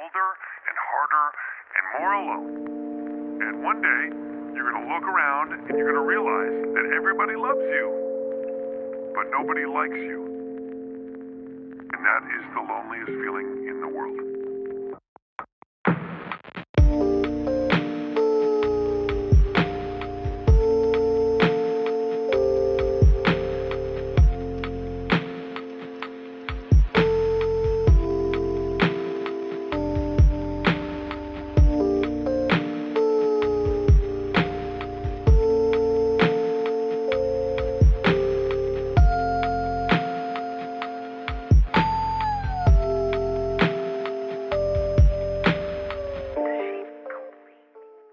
older and harder and more alone. And one day, you're going to look around and you're going to realize that everybody loves you, but nobody likes you. And that is the loneliest feeling in the world.